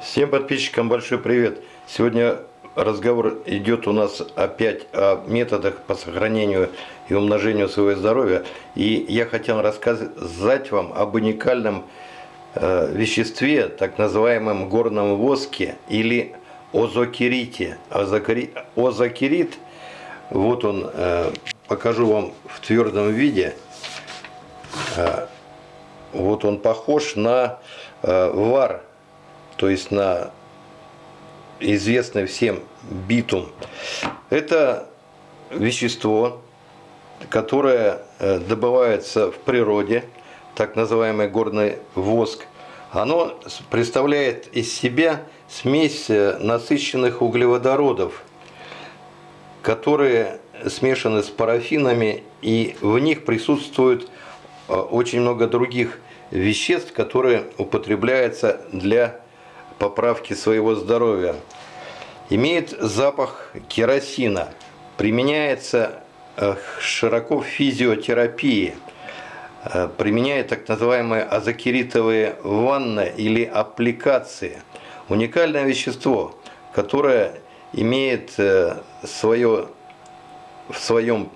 Всем подписчикам большой привет! Сегодня разговор идет у нас опять о методах по сохранению и умножению своего здоровья. И я хотел рассказать вам об уникальном э, веществе, так называемом горном воске или озокерите. Озокерит, вот он, э, покажу вам в твердом виде. Э, вот он похож на вар то есть на известный всем битум. Это вещество, которое э, добывается в природе, так называемый горный воск. Оно представляет из себя смесь э, насыщенных углеводородов, которые смешаны с парафинами, и в них присутствует э, очень много других веществ, которые употребляются для поправки своего здоровья. Имеет запах керосина. Применяется э, широко в физиотерапии. Э, применяет так называемые азокеритовые ванны или аппликации. Уникальное вещество, которое имеет э, свое, в своем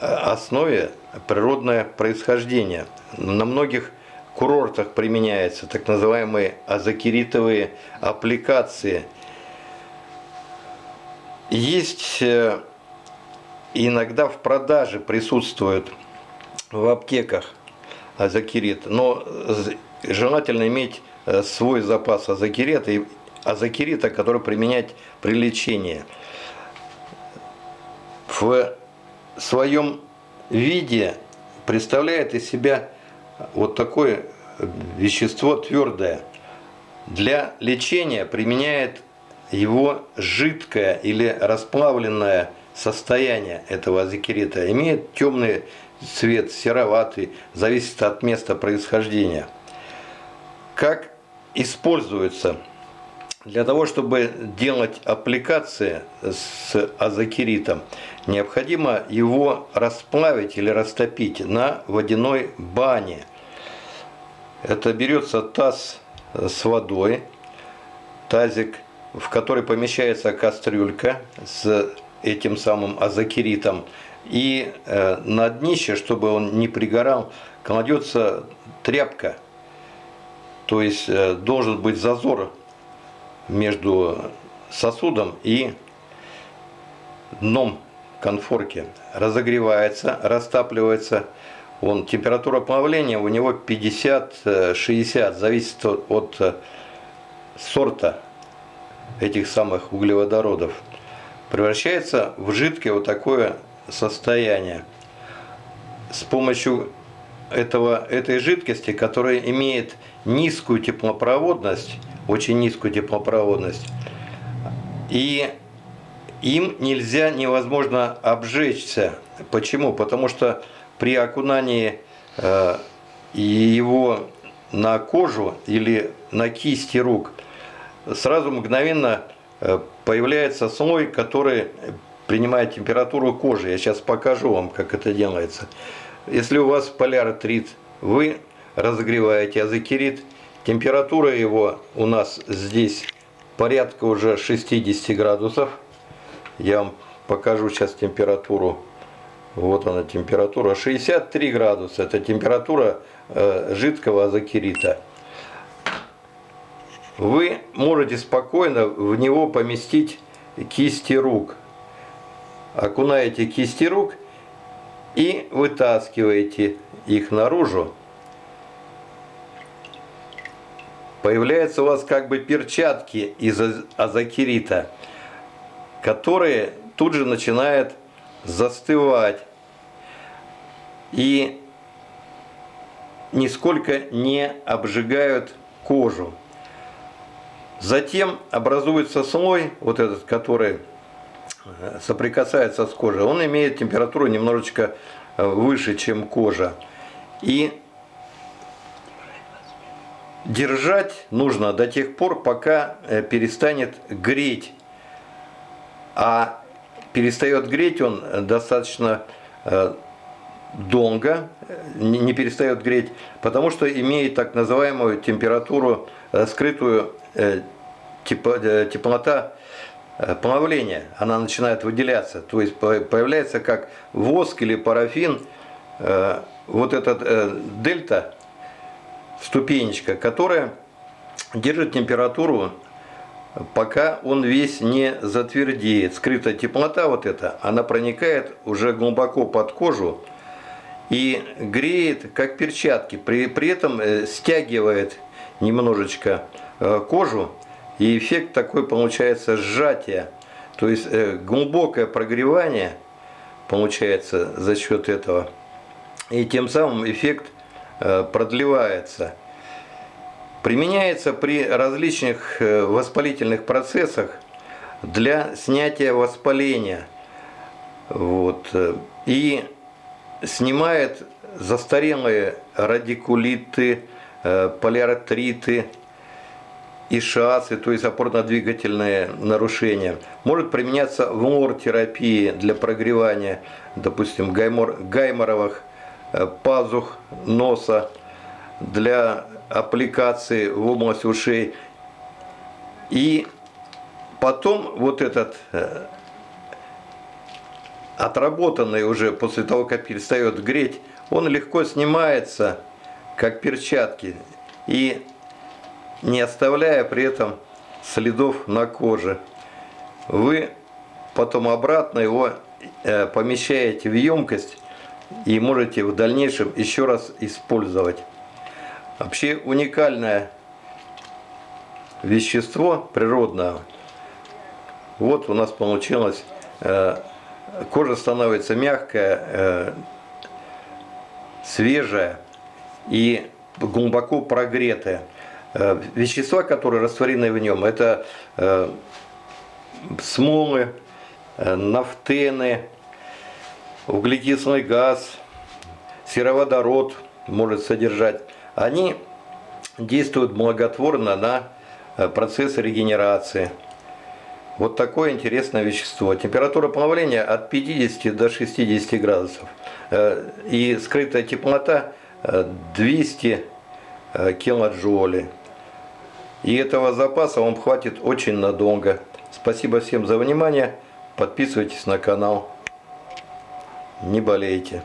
основе природное происхождение. На многих курортах применяется, так называемые азокеритовые аппликации. Есть э, иногда в продаже присутствуют в аптеках азокерит, но желательно иметь э, свой запас азокерита, и азокерита, который применять при лечении. В своем виде представляет из себя вот такое вещество твердое. Для лечения применяет его жидкое или расплавленное состояние этого азикерита. Имеет темный цвет, сероватый, зависит от места происхождения. Как используется? Для того, чтобы делать аппликации с азокеритом, необходимо его расплавить или растопить на водяной бане. Это берется таз с водой, тазик, в который помещается кастрюлька с этим самым азокеритом. И э, на днище, чтобы он не пригорал, кладется тряпка. То есть э, должен быть зазор между сосудом и дном конфорки. Разогревается, растапливается. Он, температура плавления у него 50-60, зависит от, от э, сорта этих самых углеводородов. Превращается в жидкое вот такое состояние. С помощью этого, этой жидкости, которая имеет низкую теплопроводность, очень низкую теплопроводность, и им нельзя, невозможно обжечься. Почему? Потому что при окунании э, его на кожу или на кисти рук сразу мгновенно э, появляется слой, который принимает температуру кожи. Я сейчас покажу вам, как это делается. Если у вас поляротрит, вы разогреваете азокерит, температура его у нас здесь порядка уже 60 градусов. Я вам покажу сейчас температуру. Вот она температура. 63 градуса. Это температура э, жидкого азокерита. Вы можете спокойно в него поместить кисти рук. Окунаете кисти рук и вытаскиваете их наружу. Появляются у вас как бы перчатки из азокерита которые тут же начинают застывать и нисколько не обжигают кожу. Затем образуется слой, вот этот, который э, соприкасается с кожей, он имеет температуру немножечко э, выше, чем кожа. И держать нужно до тех пор, пока э, перестанет греть. А перестает греть он достаточно э, долго, не перестает греть, потому что имеет так называемую температуру, э, скрытую э, теплота плавления, она начинает выделяться, то есть появляется как воск или парафин, вот этот дельта, ступенечка, которая держит температуру пока он весь не затвердеет. Скрытая теплота вот эта, она проникает уже глубоко под кожу и греет, как перчатки. При, при этом э, стягивает немножечко э, кожу, и эффект такой получается сжатие. То есть э, глубокое прогревание получается за счет этого. И тем самым эффект продлевается. Применяется при различных э, воспалительных процессах для снятия воспаления. Вот. Э, и снимает застарелые радикулиты, э, полиартриты, ишасы, то есть опорно-двигательные нарушения. Может применяться в лор-терапии для прогревания, допустим, гаймор, гайморовых пазух носа, для аппликации в область ушей. И потом вот этот э, отработанный уже после того, как перестает греть, он легко снимается, как перчатки, и не оставляя при этом следов на коже. Вы потом обратно его э, помещаете в емкость и можете в дальнейшем еще раз использовать. Вообще уникальное вещество природное. Вот у нас получилось, э, кожа становится мягкая, э, свежая и глубоко прогретая. Э, вещества, которые растворены в нем, это смолы, нафтены, углекислый газ, сероводород может содержать они действуют благотворно на э, процесс регенерации. Вот такое интересное вещество. Температура плавления от 50 до 60 градусов. Э, и скрытая теплота 200 э, килоджоулей. И этого запаса вам хватит очень надолго. Спасибо всем за внимание. Подписывайтесь на канал. Не болейте.